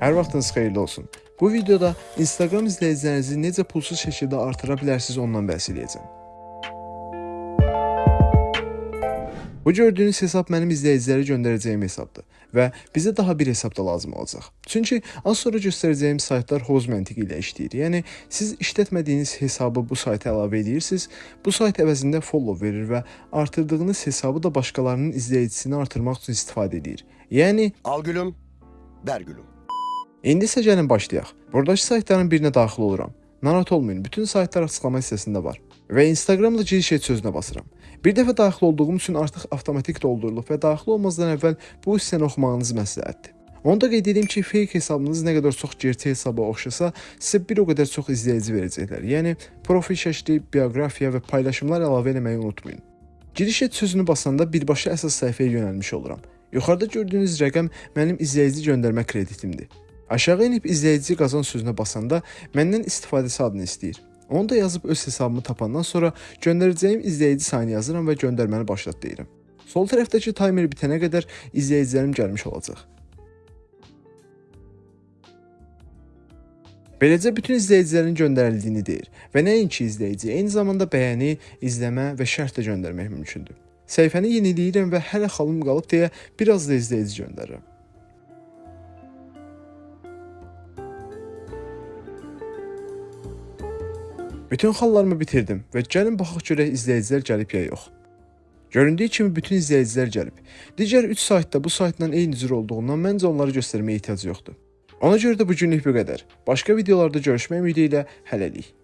Hər vaxtınız xeyirli olsun. Bu videoda Instagram izləyicilərinizi necə pulsuz şəkildə artıra bilərsiniz ondan bəhs edəcəm. Bu gördüyünüz hesab mənim izləyicilərə göndərəcəyim hesabdır və bizə daha bir hesab da lazım olacaq. Çünki az sonra göstərəcəyim saytlar hoz məntiqi ilə işləyir. Yəni siz işlətmədiyiniz hesabı bu sayta əlavə edirsiniz, bu sayt əvəzində follow verir və artırdığınız hesabı da başqalarının izləyicisini artırmaq üçün istifadə edir. Yəni Al gülüm, ver gülüm. İndi isə gəlin başlayaq. Buradakı saytların birinə daxil oluram. Narahat olmayın, bütün saytlar açıqlama hissəsində var. Və Instagramda giriş et sözünə basıram. Bir dəfə daxil olduğum üçün artıq avtomatik doldurulub və daxil olmazdan əvvəl bu hissəni oxumağınız məsləhətdir. Onu da qeyd edeyim ki, fake hesabınız nə qədər çox gerçək hesaba oxşasa, sizə bir o qədər çox izləyici verəcəklər. Yəni profil şəkli, bioqrafiya və paylaşımlar əlavə etməyi unutmayın. Giriş et sözünü basanda birbaşa əsas səhifəyə yönəlmiş oluram. Yuxarıda gördüyünüz rəqəm mənim izləyici göndərmə kreditimdir. Aşağı enib izləyici qazan sözünə basanda məndən istifadəçi adını istəyir. Onu da yazıb öz hesabımı tapandan sonra göndərəcəyim izləyici sayını yazıram və göndərməni başlat deyirəm. Sol tərəfdəki taymer bitənə qədər izləyicilərim gəlmiş olacaq. Beləcə bütün izləyicilərin göndərildiyini deyir və nəinki izləyici, eyni zamanda bəyəni, izləmə və şərh də göndərmək mümkündür. Səhifəni yeniləyirəm və hələ xalım qalıb deyə biraz da izləyici göndərirəm. Bütün xallarımı bitirdim və gəlin baxaq görək izləyicilər gəlib ya yox. Göründüyü kimi bütün izləyicilər gəlib. Digər 3 saytda bu saytla eyni cür olduğundan məncə onları göstərməyə ehtiyac yoxdur. Ona görə də bu günlük bu qədər. Başqa videolarda görüşmək ümidi ilə hələlik.